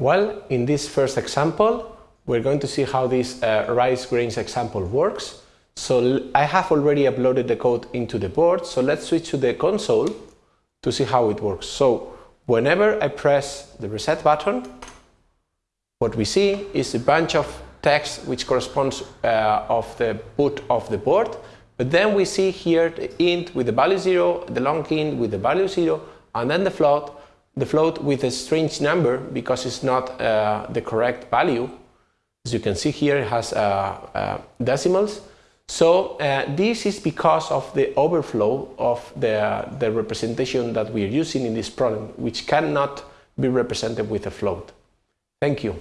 Well, in this first example, we're going to see how this uh, rice grains example works. So I have already uploaded the code into the board, so let's switch to the console to see how it works. So whenever I press the reset button, what we see is a bunch of text which corresponds uh, of the boot of the board, but then we see here the int with the value 0, the long int with the value 0, and then the float, the float with a strange number because it's not uh, the correct value. As you can see here, it has uh, uh decimals. So uh, this is because of the overflow of the, the representation that we are using in this problem, which cannot be represented with a float. Thank you.